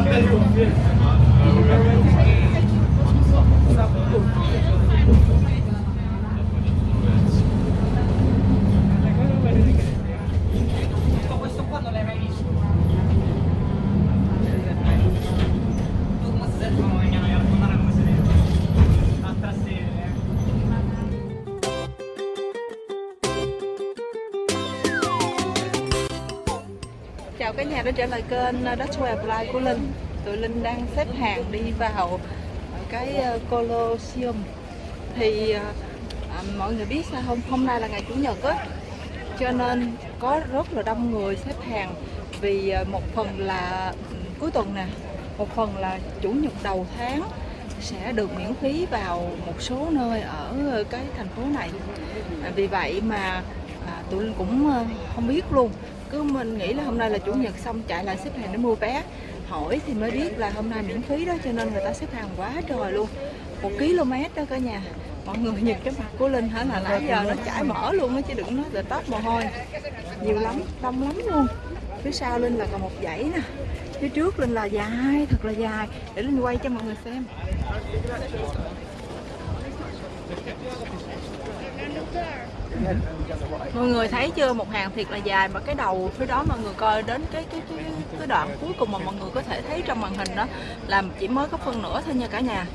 ったりとかして。Kênh ờ, Dutch Way Apply của Linh. Tụi Linh đang xếp hàng đi vào cái ờ, Colosseum. Thì ờ, à, mọi người biết sao không? Hôm nay là ngày Chủ nhật á. Cho nên có rất là đông người xếp hàng Vì một phần là ừ, cuối tuần nè Một phần là Chủ nhật đầu tháng sẽ được miễn phí vào một số nơi ở cái thành phố này. À, Vì vậy mà à, tụi Linh cũng không biết luôn cứ mình nghĩ là hôm nay là chủ nhật xong chạy lại xếp hàng để mua vé. Hỏi thì mới biết là hôm nay miễn phí đó, cho nên người ta xếp hàng quá trời luôn. Một km đó cả nhà. Mọi người nhìn cái mặt của linh hả? Là nãy giờ nó chảy mỡ luôn á, chứ đừng nói là tóc mồ hôi. Nhiều lắm, đông lắm luôn. Phía sau linh là còn một dãy nè. Phía trước linh là dài, thật là dài. Để linh quay cho mọi người xem mọi người thấy chưa? Một hàng thiệt là dài mà cái đầu phía đó mọi người coi đến cái cái cái, cái đoạn cuối cùng mà mọi người có thể thấy trong màn hình đó là chỉ mới có phân nửa thôi nha cả nhà.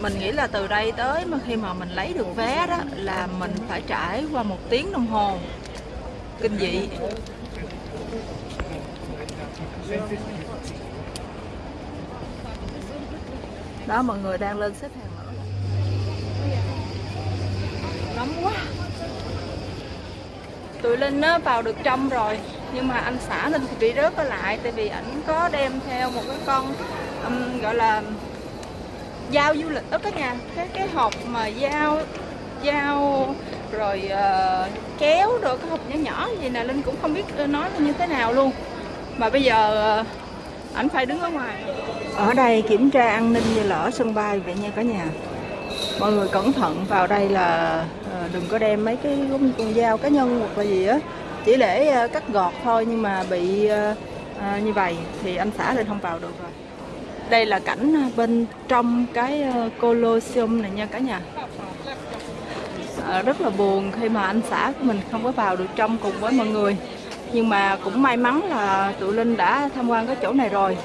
Mình nghĩ là từ đây tới mà khi mà mình lấy được vé đó là mình phải trải qua một tiếng đồng hồ. Kinh dị. Đó mọi người đang lên xếp hàng nữa. Nóng quá tụi linh á vào được trong rồi. Nhưng mà anh xã linh thì bị rớt ở lại tại vì ảnh có đem theo một cái con um, gọi là dao du lịch. Đó các nhà cái cái hộp mà dao dao rồi uh, kéo rồi cái hộp nhỏ nhỏ gì nè linh cũng không biết nói như thế nào luôn. Mà bây giờ ờ, ảnh phải đứng ở ngoài. Ở đây kiểm tra an ninh như là ở sân bay vậy nha cả nhà mọi người cẩn thận vào đây là ờ, đừng có đem mấy cái con con dao cá nhân hoặc là gì á. Chỉ để ờ, cắt gọt thôi nhưng mà bị ờ, như vậy thì anh xã lên không vào được rồi. Đây là cảnh bên trong cái Colosseum này nha cả nhà. Rất là buồn khi mà anh xã của mình không có vào được trong cùng với mọi người. Nhưng mà cũng may mắn là tụi Linh đã tham quan cái chỗ này rồi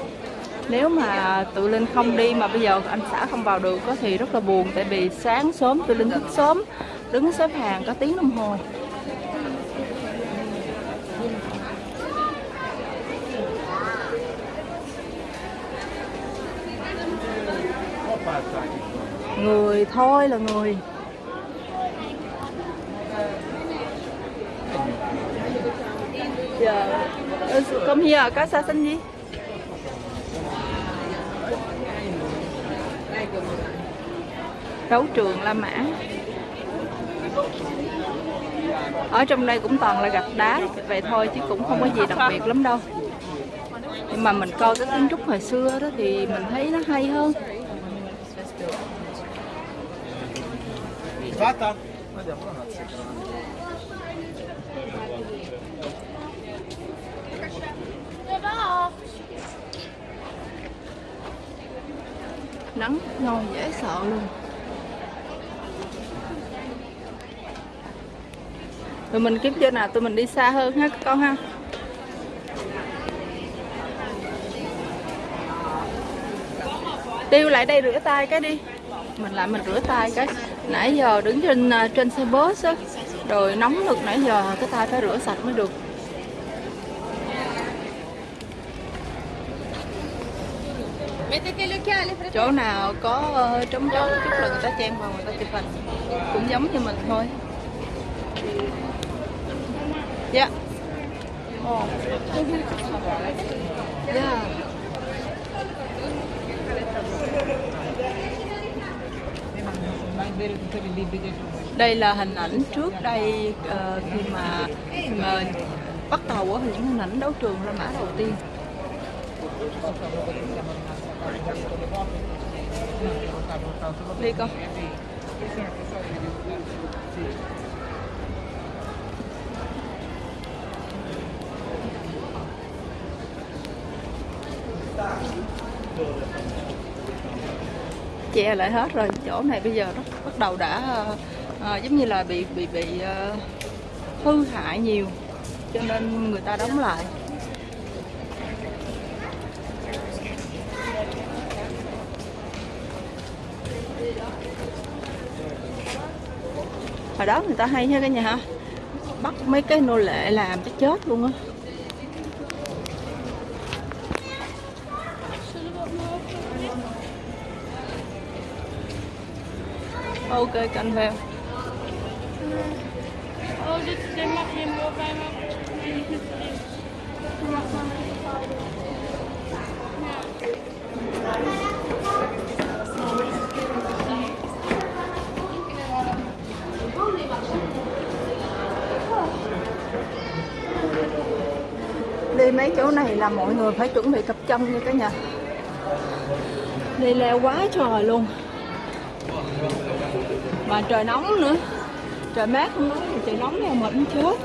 nếu mà tụi Linh không đi mà bây giờ anh xã không vào được có thì rất là buồn, tại vì sáng sớm tụi Linh thức sớm, đứng xếp hàng có tiếng đồng hồ. Người thôi là người. Giờ come here có xa xanh gì? Đấu trường La Mã. Ở trong đây cũng toàn là gạch đá vậy thôi chứ cũng không có gì đặc biệt lắm đâu. Nhưng mà mình coi cái kiến trúc hồi xưa đó thì mình thấy nó hay hơn. Nắng ngon dễ sợ luôn. Rồi mình kiếm chỗ nào tụi mình đi xa hơn ha các con ha. Tiêu lại đây rửa tay cái đi. Mình lại mình rửa tay cái. Nãy giờ đứng trên ờ, trên xe bus á. Rồi nóng lực nãy giờ cái tay phải rửa sạch mới được. Chỗ nào có ờ, trống trống chút là người ta chen vào, người ta chụp hình. Cũng giống như mình thôi. Yeah. Oh. Yeah. đây là hình ảnh trước đây uh, khi mà ờ, bắt đầu á những hình ảnh đấu trường La Mã đầu tiên đi con che lại hết rồi chỗ này bây giờ nó bắt đầu đã ờ, ờ, giống như là bị bị bị ờ, hư hại nhiều cho nên người ta đóng lại. Hồi đó người ta hay ha cả nhà ha bắt mấy cái nô lệ làm cho chết luôn á. Ok. Je mag maar đi mấy chỗ này là mọi người phải chuẩn bị cặp chân nha cả nhà đi leo quá trời luôn mà trời nóng nữa. Trời mát không nói thì trời nóng nha mình chết.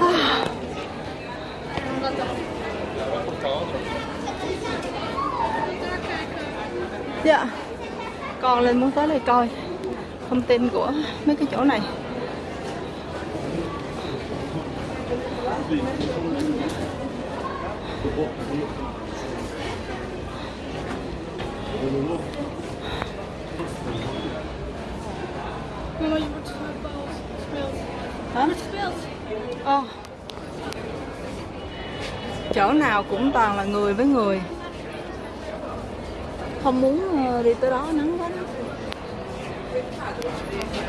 À. dạ. Con lên muốn tới đây coi thông tin của mấy cái chỗ này. Mama, je wordt gespeeld. hả Gespeeld. Chỗ nào cũng toàn là người với người không muốn ờ, đi tới đó nắng quá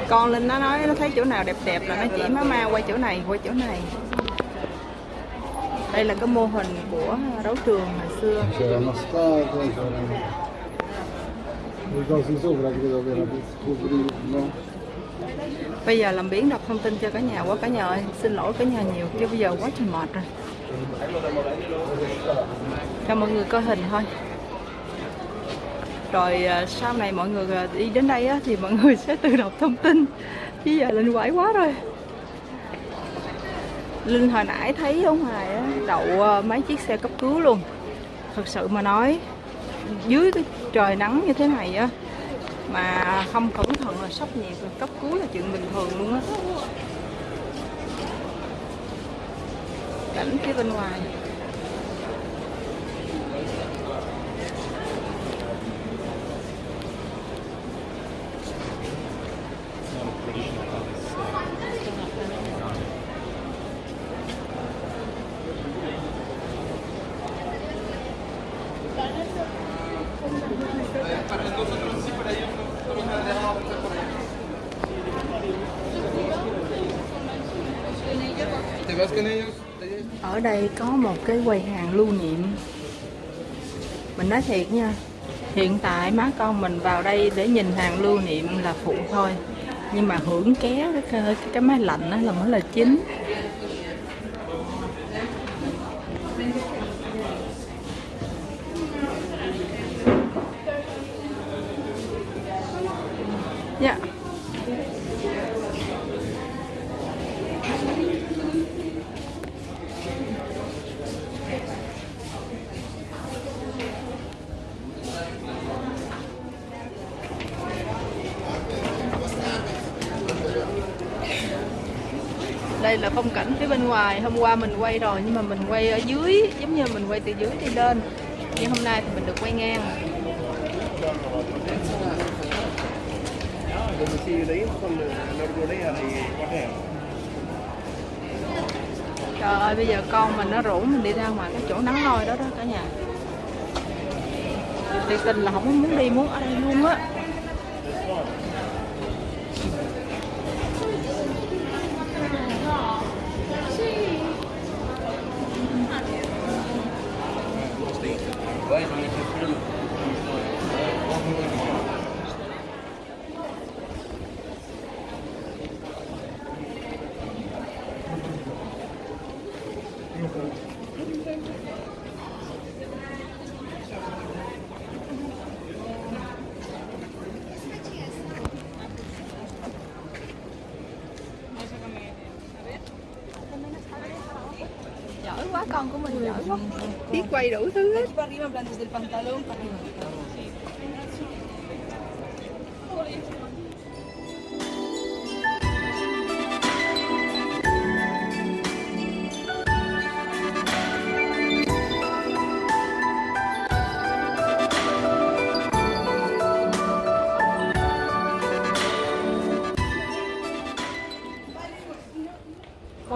con linh nó nói nó thấy chỗ nào đẹp đẹp là nó chỉ má ma quay chỗ này quay chỗ này đây là cái mô hình của đấu trường hồi xưa C'era una no? Bây giờ làm biến đọc thông tin cho cả nhà quá cả nhà ơi. Xin lỗi cả nhà nhiều chứ bây giờ quá trời mệt rồi. Cho mọi người coi hình thôi. Rồi à, sau này mọi người à, đi đến đây á, thì mọi người sẽ tự đọc thông tin. Chứ giờ linh quải quá rồi. Linh hồi nãy thấy ở ngoài á, đậu à, mấy chiếc xe cấp cứu luôn. Thật sự mà nói dưới cái trời nắng như thế này á mà không cẩn thận là sốc nhiệt cấp cứu là chuyện bình thường luôn á. Cảnh phía bên ngoài. Ở đây có một cái quầy hàng lưu niệm. Mình nói thiệt nha hiện tại má con mình vào đây để nhìn hàng lưu niệm là phụ thôi. Nhưng mà hưởng ké cái, cái, cái máy lạnh đó là mới là chính dạ đây là phong cảnh phía bên ngoài. Hôm qua mình quay rồi, nhưng mà mình quay ở dưới, giống như mình quay từ dưới đi lên. Nhưng hôm nay thì mình được quay ngang. Trời ơi, bây giờ con mình nó rủ mình đi ra ngoài cái chỗ nắng nôi đó đó cả nhà. Thiệt tình là không muốn đi, muốn ở đây luôn á. Giỏi quá con của con como el agua. Para arriba, en plan, desde el pantalón para arriba.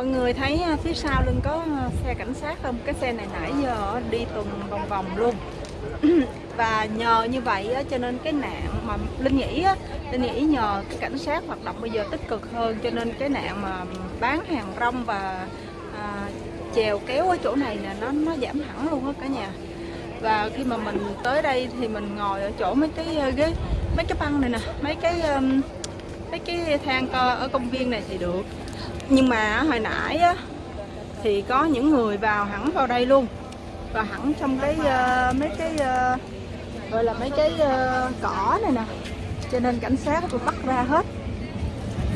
Mọi người thấy à, phía sau lưng có à, xe cảnh sát không? Cái xe này nãy giờ đi tuần vòng vòng luôn. Và nhờ như vậy cho nên cái nạn mà linh nghĩ linh nghĩ nhờ cái cảnh sát hoạt động bây giờ tích cực hơn cho nên cái nạn mà bán hàng rong và à, chèo kéo ở chỗ này là nó nó giảm hẳn luôn á cả nhà. Và khi mà mình tới đây thì mình ngồi ở chỗ mấy cái à, ghế mấy cái băng này nè mấy cái mấy cái thang co ở công viên này thì được nhưng mà hồi nãy á, thì có những người vào hẳn vào đây luôn. Và hẳn trong cái uh, mấy cái uh, gọi là mấy cái uh, cỏ này nè. Cho nên cảnh sát tôi bắt ra hết.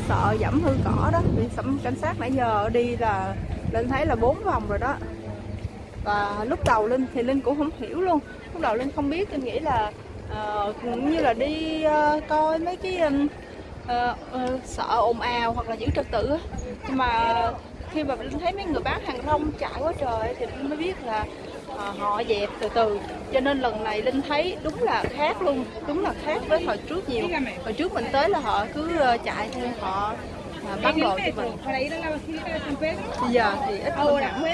Sợ giảm hư cỏ đó. Vì cảnh sát nãy giờ đi là lên thấy là bốn vòng rồi đó. Và lúc đầu linh thì linh cũng không hiểu luôn. Lúc đầu linh không biết linh nghĩ là uh, cũng như là đi uh, coi mấy cái ừm, ờ, ờ, sợ ồn ào hoặc là giữ trật tự nhưng mà khi mà linh thấy mấy người bán hàng rong chạy quá trời thì linh mới biết là ờ, họ dẹp từ từ. Cho nên lần này linh thấy đúng là khác luôn đúng là khác với hồi trước nhiều. Hồi trước mình tới là họ cứ chạy theo họ bán đồ cho mình. Bây giờ thì ít hơn hẳn.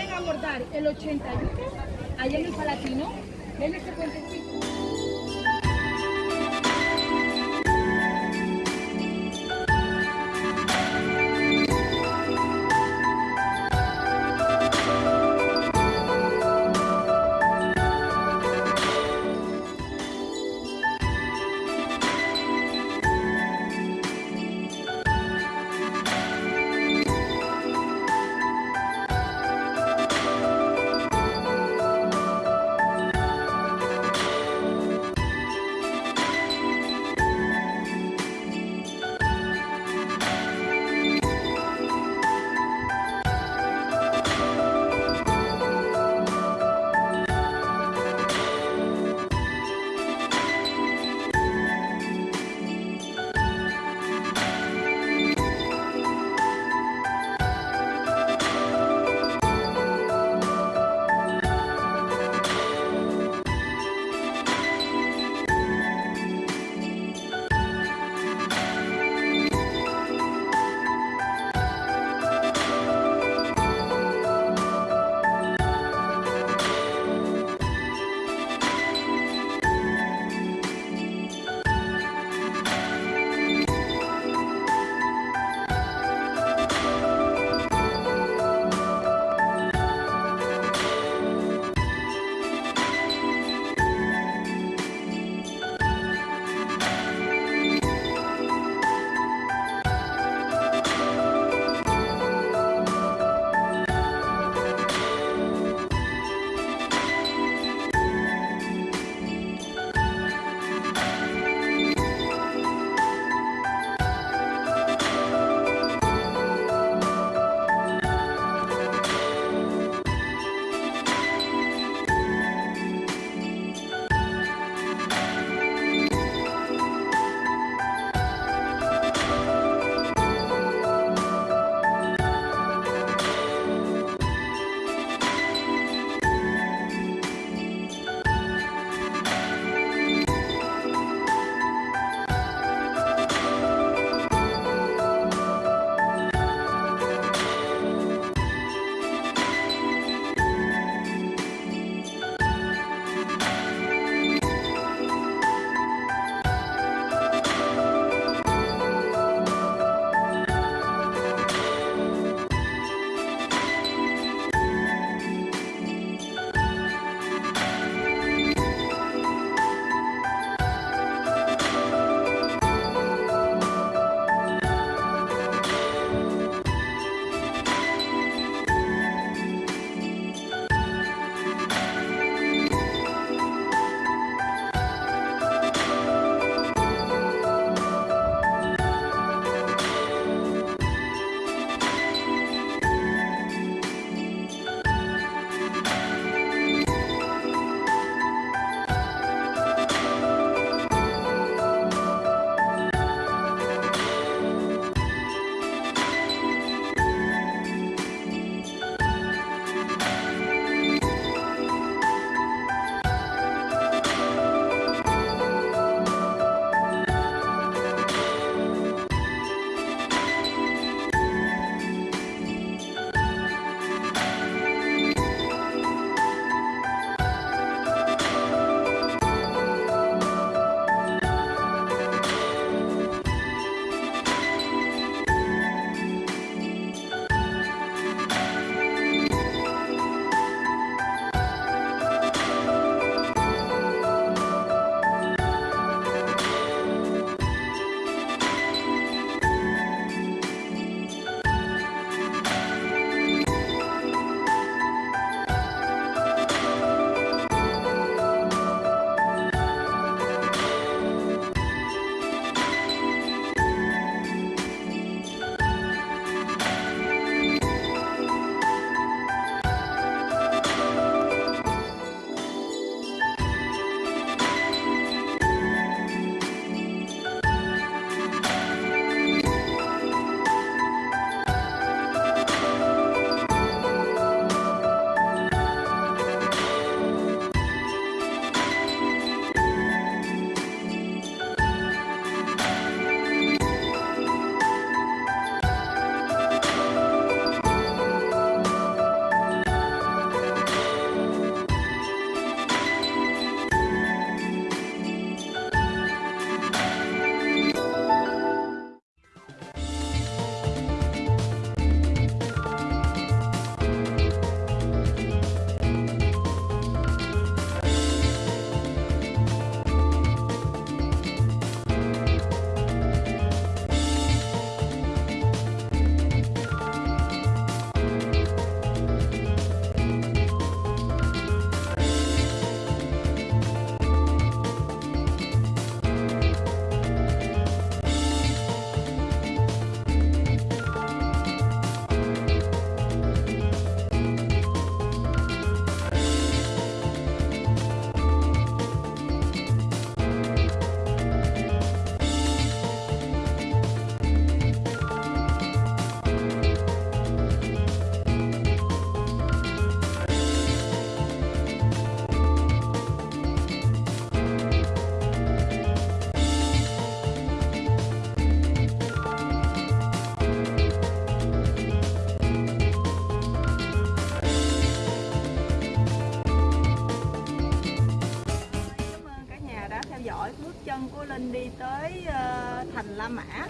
Của Linh đi tới uh, thành La Mã.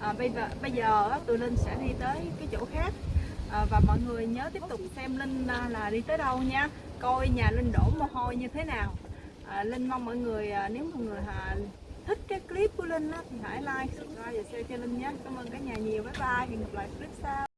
À, bây giờ bây giờ tụi Linh sẽ đi tới cái chỗ khác. À, và mọi người nhớ tiếp tục xem Linh là đi tới đâu nha. Coi nhà Linh đổ mồ hôi như thế nào. À, Linh mong mọi người nếu mọi người à, thích cái clip của Linh á, thì hãy like, subscribe và share cho Linh nhé. Cảm ơn cả nhà nhiều. Bye bye. Hẹn gặp lại clip sau.